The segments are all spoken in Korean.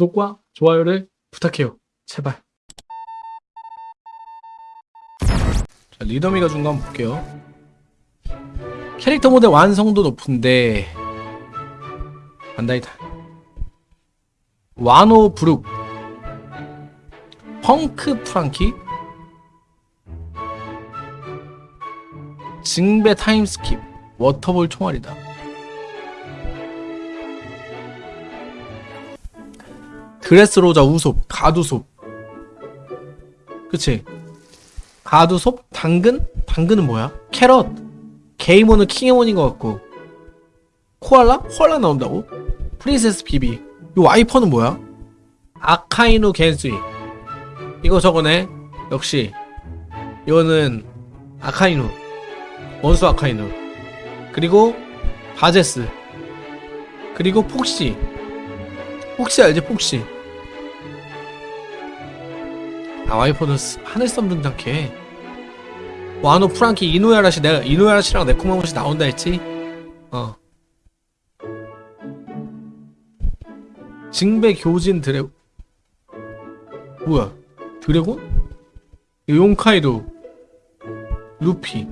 구독과 좋아요를 부탁해요. 제발. 자, 리더미가 준 거 한번 볼게요. 캐릭터 모델 완성도 높은데 반다이타 와노 브룩 펑크 프랑키 징배 타임스킵 워터볼 총알이다 드레스로자 우솝 가두솝 그치? 가두솝 당근? 당근은 뭐야? 캐럿. 게이모는 킹에몬인 것 같고. 코알라? 코알라 나온다고? 프린세스 비비. 이 와이퍼는 뭐야? 아카이누 겐스이. 이거 저거네. 역시. 이거는 아카이누 원수 아카이누 그리고 바제스. 그리고 폭시. 폭시 알지? 폭시 아 와이퍼는 스- 하늘섬 등장해 와노 프랑키 이노야라시 내가 이노야라시랑 네코마무시 나온다 했지? 어. 징배 교진 드래 뭐야? 드래곤? 용카이도. 루피.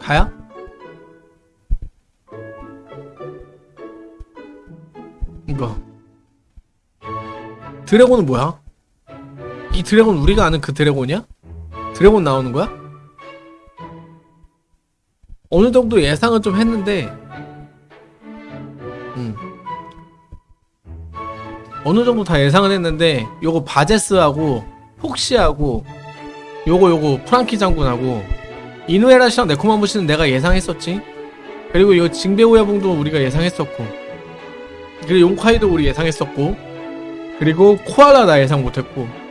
가야? 이거. 드래곤은 뭐야? 이 드래곤 우리가 아는 그 드래곤이야? 드래곤 나오는 거야? 어느 정도 예상은 좀 했는데 음. 어느 정도 다 예상은 했는데 요거 바제스하고 폭시하고 요거 요거 프랑키 장군하고 이누에라시랑 네코마무시는 내가 예상했었지 그리고 이거 징베오야봉도 우리가 예상했었고 그리고 용카이도 우리 예상했었고 그리고 코알라 나 예상 못했고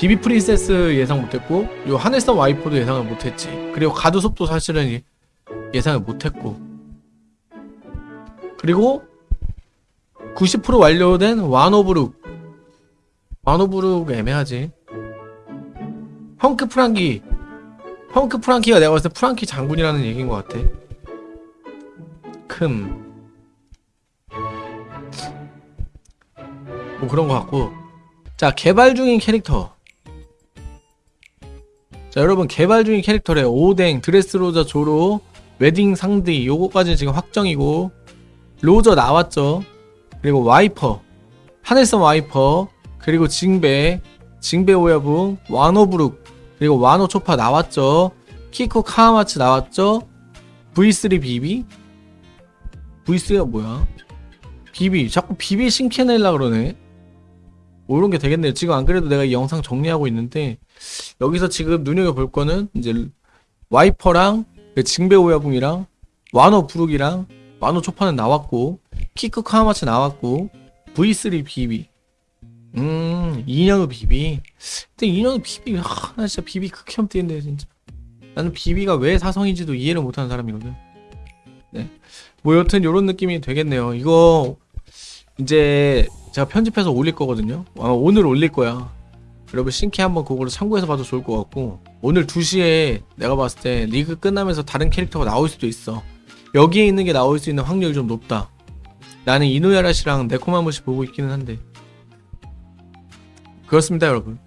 비비 프린세스 예상 못했고 요 하늘섬 와이퍼도 예상을 못했지. 그리고 가두섭도 사실은 예- 예상을 못했고. 그리고 90% 완료된 와노브룩. 와노브룩 애매하지. 펑크 프랑키. 펑크 프랑키가 내가 봤을 때 프랑키 장군이라는 얘기인 것 같아. 큼. 뭐 그런 것 같고. 자 개발 중인 캐릭터 자 여러분 개발 중인 캐릭터래. 오뎅 드레스로저 조로 웨딩 상디 요거까지는 지금 확정이고 로저 나왔죠. 그리고 와이퍼 하늘섬 와이퍼 그리고 징베 징베 오야붕 와노브룩 그리고 와노 초파 나왔죠. 키코 카와마츠 나왔죠. V3 비비? V3가 뭐야? 비비. 자꾸 비비 신캐 내려 그러네. 뭐 이런 게 되겠네요. 지금 안 그래도 내가 이 영상 정리하고 있는데 여기서 지금 눈여겨볼 거는 이제 와이퍼랑 그 징베 오야붕이랑 와노 브룩이랑 와노 초파는 나왔고 키쿠 카와마츠 나왔고 V3 비비. 음 이년후 비비. 근데 이년후 비비 하, 나 진짜 비비 극혐 뛰는데 진짜. 나는 비비가 왜 사성인지도 이해를 못하는 사람이거든. 네 뭐 여튼 요런 느낌이 되겠네요. 이거 이제 제가 편집해서 올릴 거거든요. 아마 오늘 올릴 거야 여러분 신캐 한번 그거를 참고해서 봐도 좋을 것 같고 오늘 2시에 내가 봤을 때 리그 끝나면서 다른 캐릭터가 나올 수도 있어. 여기에 있는 게 나올 수 있는 확률이 좀 높다. 나는 이노야라시랑 네코마무시 보고 있기는 한데. 그렇습니다 여러분